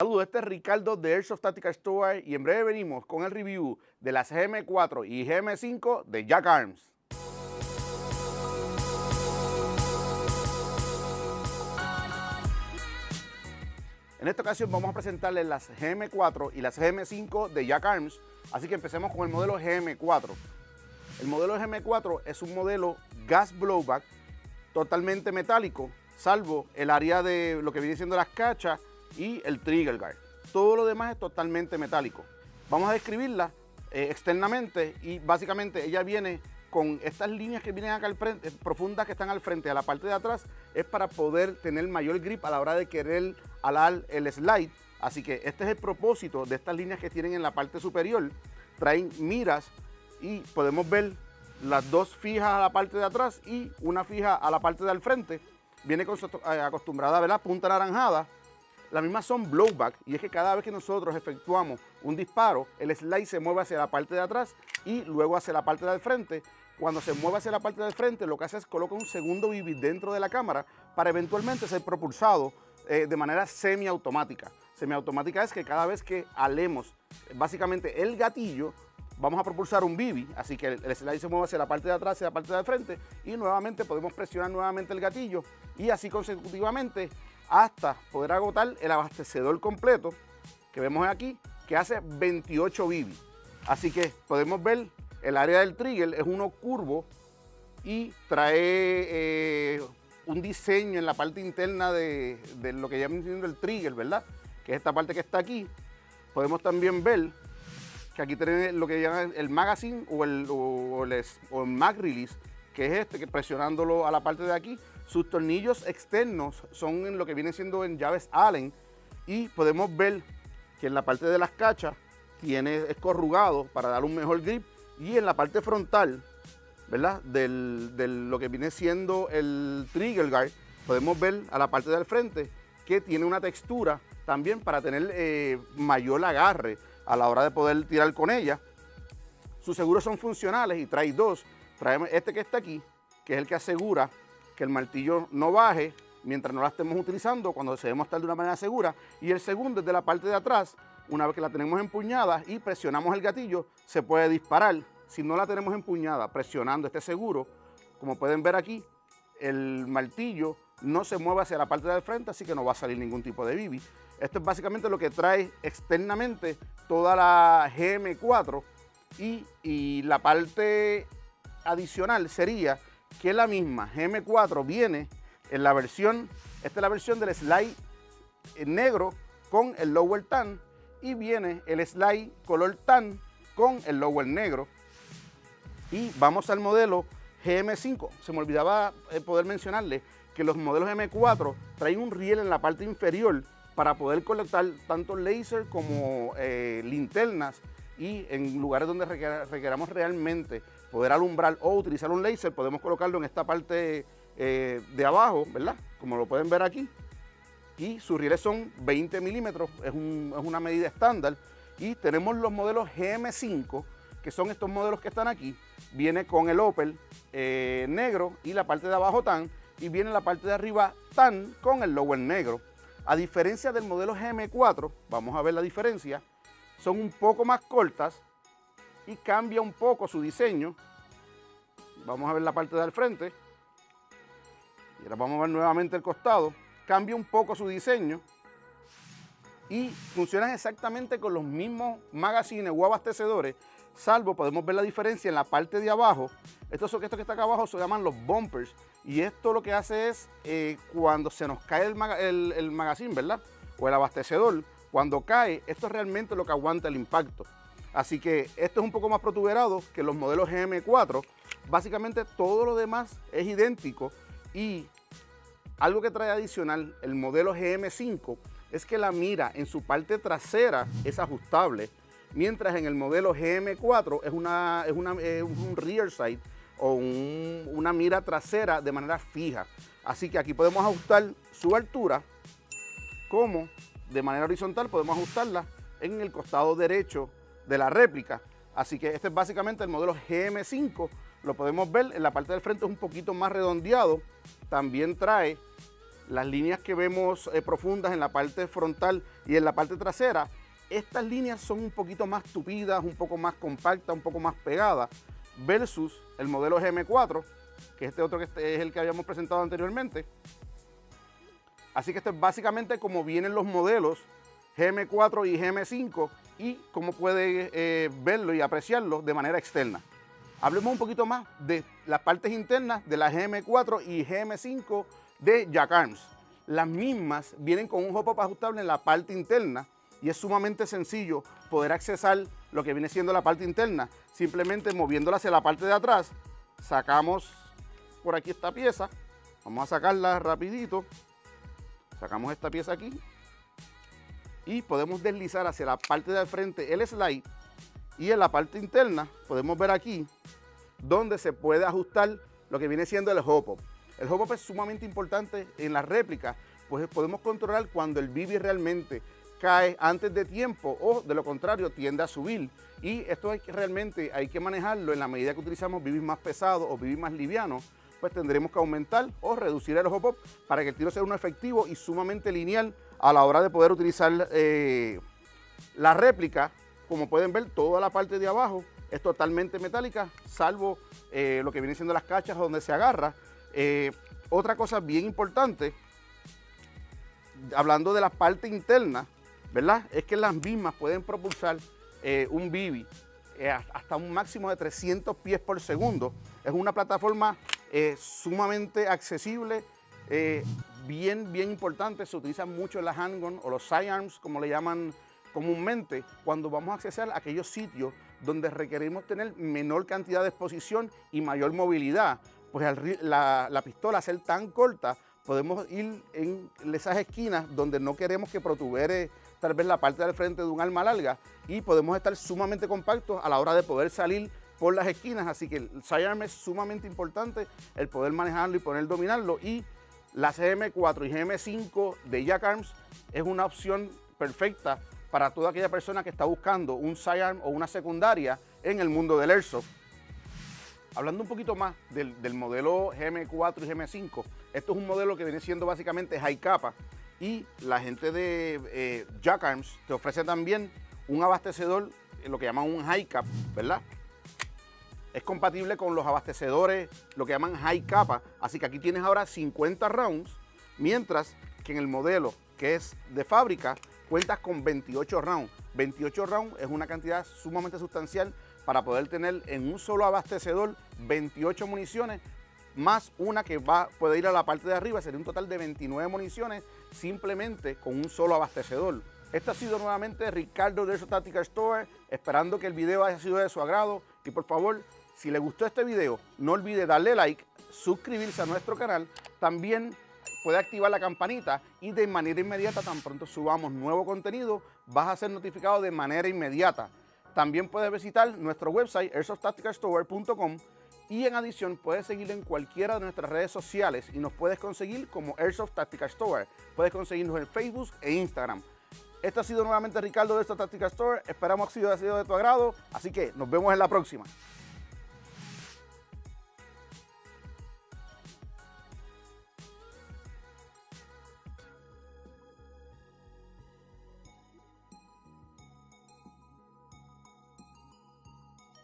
Saludos, este es Ricardo de Airsoft Tactical Store y en breve venimos con el review de las GM4 y GM5 de Jack Arms. En esta ocasión vamos a presentarles las GM4 y las GM5 de Jack Arms, así que empecemos con el modelo GM4. El modelo GM4 es un modelo gas blowback totalmente metálico, salvo el área de lo que viene siendo las cachas y el trigger guard. Todo lo demás es totalmente metálico. Vamos a describirla eh, externamente y básicamente ella viene con estas líneas que vienen acá al frente, profundas que están al frente, a la parte de atrás, es para poder tener mayor grip a la hora de querer alar el slide. Así que este es el propósito de estas líneas que tienen en la parte superior. Traen miras y podemos ver las dos fijas a la parte de atrás y una fija a la parte del frente. Viene eh, acostumbrada a ver la punta naranjada. Las mismas son blowback y es que cada vez que nosotros efectuamos un disparo, el slide se mueve hacia la parte de atrás y luego hacia la parte del frente. Cuando se mueve hacia la parte del frente, lo que hace es coloca un segundo BB dentro de la cámara para eventualmente ser propulsado eh, de manera semiautomática. Semiautomática es que cada vez que alemos básicamente el gatillo, vamos a propulsar un bibi, así que el, slide se mueve hacia la parte de atrás, hacia la parte de frente y nuevamente podemos presionar nuevamente el gatillo y así consecutivamente hasta poder agotar el abastecedor completo que vemos aquí que hace 28 bibi. Así que podemos ver el área del trigger es uno curvo y trae eh, un diseño en la parte interna de, lo que llaman el trigger, ¿verdad? Que es esta parte que está aquí. Podemos también ver que aquí tenemos lo que llaman el magazine o el, o, el, mag release, que es este, que presionándolo a la parte de aquí, sus tornillos externos son en lo que viene siendo en llaves Allen y podemos ver que en la parte de las cachas tiene, es corrugado para dar un mejor grip y en la parte frontal, ¿verdad? Del, de lo que viene siendo el trigger guard, podemos ver a la parte del frente que tiene una textura también para tener eh, mayor agarre a la hora de poder tirar con ella. Sus seguros son funcionales y trae dos. Trae este que está aquí, que es el que asegura que el martillo no baje mientras no la estemos utilizando, cuando deseemos estar de una manera segura. Y el segundo es de la parte de atrás, una vez que la tenemos empuñada y presionamos el gatillo, se puede disparar. Si no la tenemos empuñada, presionando este seguro, como pueden ver aquí, el martillo no se mueve hacia la parte del frente, así que no va a salir ningún tipo de bibi. Esto es básicamente lo que trae externamente toda la GM4 y, la parte adicional sería que la misma GM4 viene en la versión, esta es la versión del slide negro con el lower tan y viene el slide color tan con el lower negro. Y vamos al modelo GM5. Se me olvidaba eh, poder mencionarle que los modelos M4 traen un riel en la parte inferior para poder conectar tanto laser como eh, linternas y en lugares donde requeramos realmente poder alumbrar o utilizar un laser, podemos colocarlo en esta parte eh, de abajo, ¿verdad? Como lo pueden ver aquí. Y sus rieles son 20 milímetros, es, una medida estándar. Y tenemos los modelos GM5, que son estos modelos que están aquí. Viene con el Opel eh, negro y la parte de abajo tan, y viene la parte de arriba tan con el lower negro. A diferencia del modelo GM4, vamos a ver la diferencia, son un poco más cortas y cambia un poco su diseño. Vamos a ver la parte del frente. Y ahora vamos a ver nuevamente el costado. Cambia un poco su diseño y funcionan exactamente con los mismos magazines o abastecedores, salvo podemos ver la diferencia en la parte de abajo. Estos, estos que está acá abajo se llaman los bumpers y esto lo que hace es, eh, cuando se nos cae el, el, magazine, ¿verdad? O el abastecedor, cuando cae, esto es realmente lo que aguanta el impacto. Así que esto es un poco más protuberado que los modelos GM4. Básicamente todo lo demás es idéntico y algo que trae adicional el modelo GM5 es que la mira en su parte trasera es ajustable, mientras en el modelo GM4 es, una, es, una, un rear sight o una mira trasera de manera fija. Así que aquí podemos ajustar su altura, como de manera horizontal podemos ajustarla en el costado derecho de la réplica. Así que este es básicamente el modelo GM5. Lo podemos ver en la parte del frente es un poquito más redondeado. También trae las líneas que vemos eh, profundas en la parte frontal y en la parte trasera, estas líneas son un poquito más tupidas, un poco más compactas, un poco más pegadas, versus el modelo GM4, que este otro que este es el que habíamos presentado anteriormente. Así que esto es básicamente como vienen los modelos GM4 y GM5 y cómo puede eh, verlo y apreciarlo de manera externa. Hablemos un poquito más de las partes internas de la GM4 y GM5 de Jack Arms. Las mismas vienen con un hop-up ajustable en la parte interna y es sumamente sencillo poder accesar lo que viene siendo la parte interna. Simplemente moviéndola hacia la parte de atrás, sacamos por aquí esta pieza. Vamos a sacarla rapidito. Sacamos esta pieza aquí. Y podemos deslizar hacia la parte de frente el slide. Y en la parte interna podemos ver aquí donde se puede ajustar lo que viene siendo el hop-up. El hop-up es sumamente importante en la réplica, pues podemos controlar cuando el BB realmente cae antes de tiempo o de lo contrario tiende a subir. Y esto hay que, realmente hay que manejarlo en la medida que utilizamos BB más pesados o BB más livianos, pues tendremos que aumentar o reducir el hop-up para que el tiro sea uno efectivo y sumamente lineal a la hora de poder utilizar eh, la réplica. Como pueden ver, toda la parte de abajo es totalmente metálica, salvo eh, lo que viene siendo las cachas donde se agarra. Eh, otra cosa bien importante, hablando de la parte interna, ¿verdad? Es que las mismas pueden propulsar un Bibi hasta un máximo de 300 pies por segundo. Es una plataforma sumamente accesible, bien, bien importante. Se utiliza mucho las handgun o los sidearms, como le llaman comúnmente, cuando vamos a accesar a aquellos sitios donde requerimos tener menor cantidad de exposición y mayor movilidad, pues la, la pistola ser tan corta, podemos ir en esas esquinas donde no queremos que protubere tal vez la parte del frente de un arma larga y podemos estar sumamente compactos a la hora de poder salir por las esquinas, así que el sidearm es sumamente importante, el poder manejarlo y poder dominarlo y la CM4 y GM5 de Jack Arms es una opción perfecta para toda aquella persona que está buscando un sidearm o una secundaria en el mundo del airsoft. Hablando un poquito más del, modelo GM4 y GM5, esto es un modelo que viene siendo básicamente high capa y la gente de eh, Jack Arms te ofrece también un abastecedor, lo que llaman un high cap, ¿verdad? Es compatible con los abastecedores, lo que llaman high capa, así que aquí tienes ahora 50 rounds, mientras que en el modelo que es de fábrica cuentas con 28 rounds. 28 rounds es una cantidad sumamente sustancial para poder tener en un solo abastecedor 28 municiones más una que va, puede ir a la parte de arriba, sería un total de 29 municiones simplemente con un solo abastecedor. Esto ha sido nuevamente Ricardo de Tactical Store, esperando que el video haya sido de su agrado y por favor, si le gustó este video, no olvide darle like, suscribirse a nuestro canal, también puede activar la campanita y de manera inmediata, tan pronto subamos nuevo contenido, vas a ser notificado de manera inmediata. También puedes visitar nuestro website airsofttacticalstore.com y en adición puedes seguirlo en cualquiera de nuestras redes sociales y nos puedes conseguir como Airsoft Tactical Store. Puedes conseguirnos en Facebook e Instagram. Esto ha sido nuevamente Ricardo de Airsoft Tactical Store. Esperamos que haya sido de tu agrado, así que nos vemos en la próxima.